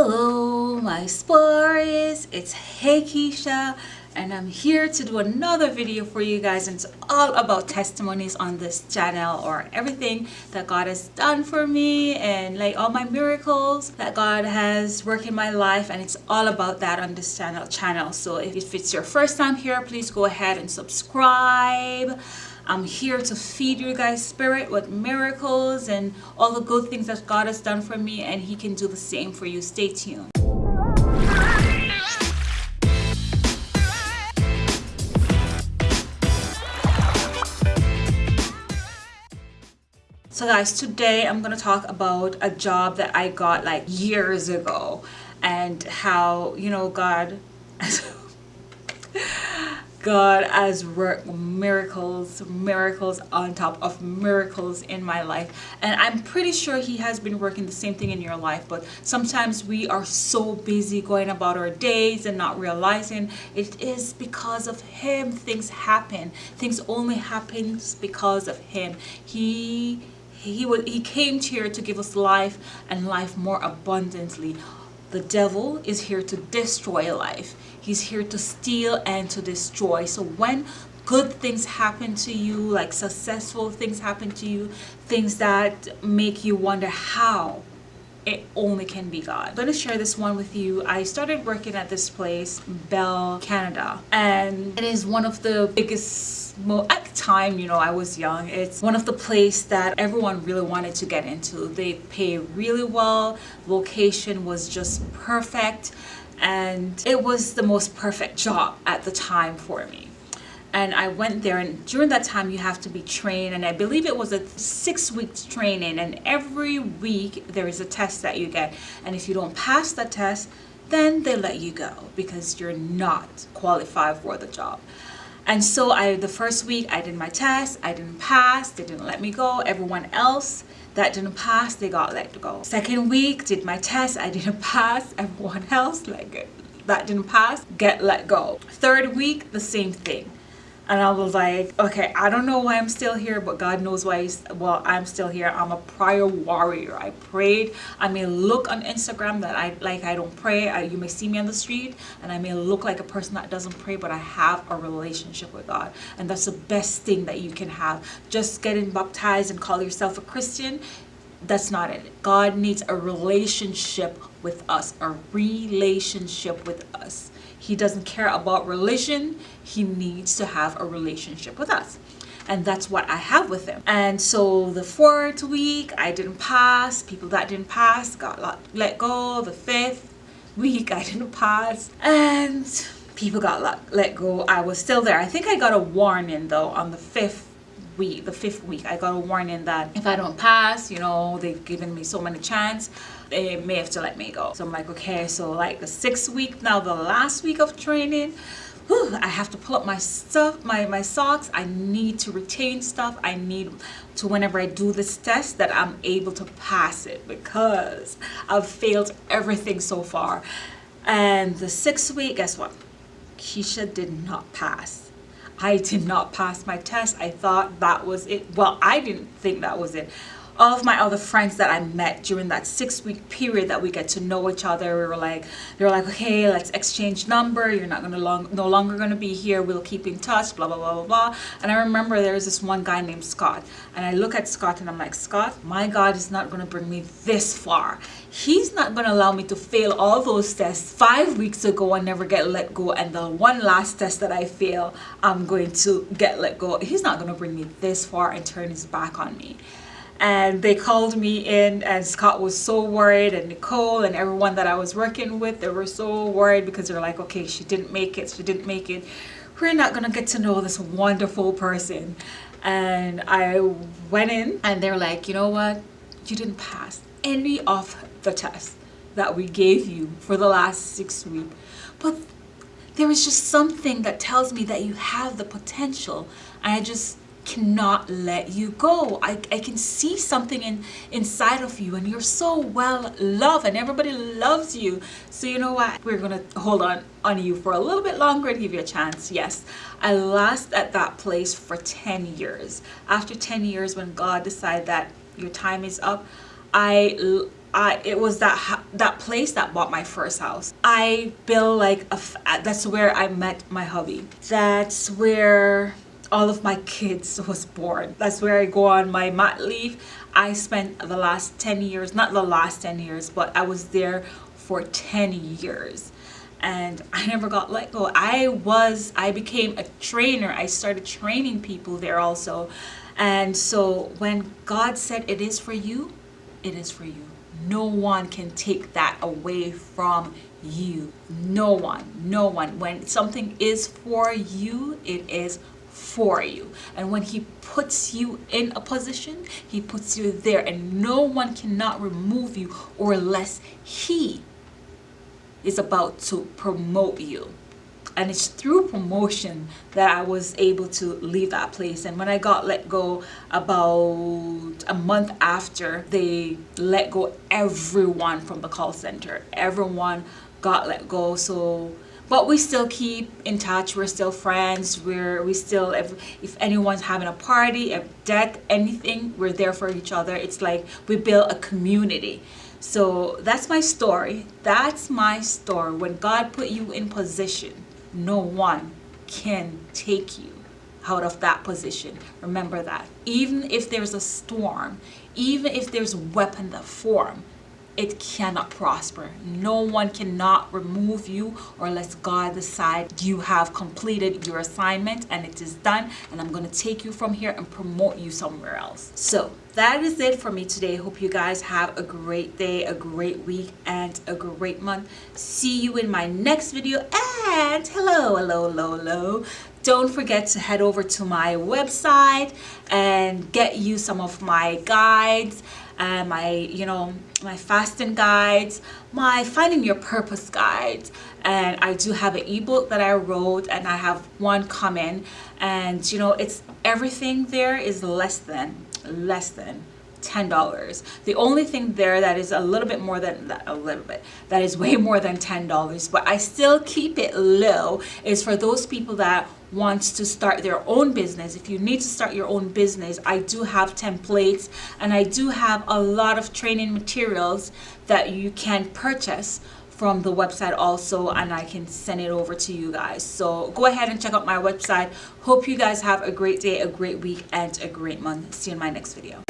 Hello my explorers, it's Hey Keisha and I'm here to do another video for you guys and it's all about testimonies on this channel or everything that God has done for me and like all my miracles that God has worked in my life and it's all about that on this channel channel. So if it's your first time here please go ahead and subscribe I'm here to feed you guys spirit with miracles and all the good things that God has done for me and he can do the same for you. Stay tuned. So guys, today I'm going to talk about a job that I got like years ago and how, you know, God God has worked miracles, miracles on top of miracles in my life. And I'm pretty sure he has been working the same thing in your life. But sometimes we are so busy going about our days and not realizing it is because of him things happen. Things only happens because of him. He he, he came here to give us life and life more abundantly the devil is here to destroy life. He's here to steal and to destroy. So when good things happen to you, like successful things happen to you, things that make you wonder how, it only can be God. I'm going to share this one with you. I started working at this place, Bell Canada, and it is one of the biggest at the time you know I was young it's one of the place that everyone really wanted to get into they pay really well location was just perfect and it was the most perfect job at the time for me and I went there and during that time you have to be trained and I believe it was a six weeks training and every week there is a test that you get and if you don't pass the test then they let you go because you're not qualified for the job and so I, the first week I did my test, I didn't pass, they didn't let me go. Everyone else that didn't pass, they got let go. Second week, did my test, I didn't pass. Everyone else like that didn't pass, get let go. Third week, the same thing and I was like okay I don't know why I'm still here but God knows why he's, well I'm still here. I'm a prayer warrior. I prayed. I may look on Instagram that I like I don't pray. I, you may see me on the street and I may look like a person that doesn't pray but I have a relationship with God. And that's the best thing that you can have. Just getting baptized and call yourself a Christian that's not it. God needs a relationship with us a relationship with us he doesn't care about religion. He needs to have a relationship with us. And that's what I have with him. And so the fourth week, I didn't pass. People that didn't pass got let go. The fifth week, I didn't pass. And people got let go. I was still there. I think I got a warning though on the fifth week, the fifth week, I got a warning that if I don't pass, you know, they've given me so many chance, they may have to let me go. So I'm like, okay, so like the sixth week, now the last week of training, whew, I have to pull up my stuff, my, my socks. I need to retain stuff. I need to, whenever I do this test, that I'm able to pass it because I've failed everything so far. And the sixth week, guess what? Keisha did not pass. I did not pass my test. I thought that was it. Well, I didn't think that was it all of my other friends that I met during that six week period that we get to know each other, we were like, they were like, okay, let's exchange number. You're not gonna long, no longer gonna be here. We'll keep in touch, blah, blah, blah, blah, blah. And I remember there was this one guy named Scott. And I look at Scott and I'm like, Scott, my God is not gonna bring me this far. He's not gonna allow me to fail all those tests five weeks ago and never get let go. And the one last test that I fail, I'm going to get let go. He's not gonna bring me this far and turn his back on me and they called me in and Scott was so worried and Nicole and everyone that I was working with they were so worried because they're like okay she didn't make it she didn't make it. We're not gonna get to know this wonderful person. And I went in and they're like you know what? You didn't pass any of the tests that we gave you for the last six weeks. But there is just something that tells me that you have the potential. And I just cannot let you go. I, I can see something in inside of you and you're so well loved and everybody loves you. So you know what? We're going to hold on on you for a little bit longer and give you a chance. Yes, I last at that place for 10 years. After 10 years when God decided that your time is up, I I, it was that that place that bought my first house. I built like a, that's where I met my hubby. That's where all of my kids was born. That's where I go on my mat leave. I spent the last 10 years, not the last 10 years, but I was there for 10 years and I never got let go. I was, I became a trainer. I started training people there also. And so when God said it is for you, it is for you. No one can take that away from you. No one, no one. When something is for you, it is for you. And when he puts you in a position, he puts you there and no one cannot remove you or less he is about to promote you and it's through promotion that I was able to leave that place. And when I got let go about a month after, they let go everyone from the call center. Everyone got let go. So, but we still keep in touch. We're still friends. We're we still if if anyone's having a party, a death, anything, we're there for each other. It's like we build a community. So that's my story. That's my story. When God put you in position no one can take you out of that position. Remember that. Even if there's a storm, even if there's a weapon that form, it cannot prosper. No one cannot remove you or let God decide you have completed your assignment and it is done and I'm going to take you from here and promote you somewhere else. So that is it for me today. Hope you guys have a great day, a great week, and a great month. See you in my next video. And hello, hello, hello, hello. Don't forget to head over to my website and get you some of my guides and my, you know, my fasting guides, my finding your purpose guides. And I do have an ebook that I wrote and I have one coming. And, you know, it's everything there is less than, less than $10. The only thing there that is a little bit more than a little bit, that is way more than $10, but I still keep it low is for those people that wants to start their own business. If you need to start your own business, I do have templates and I do have a lot of training materials that you can purchase from the website also and I can send it over to you guys. So go ahead and check out my website. Hope you guys have a great day, a great week, and a great month. See you in my next video.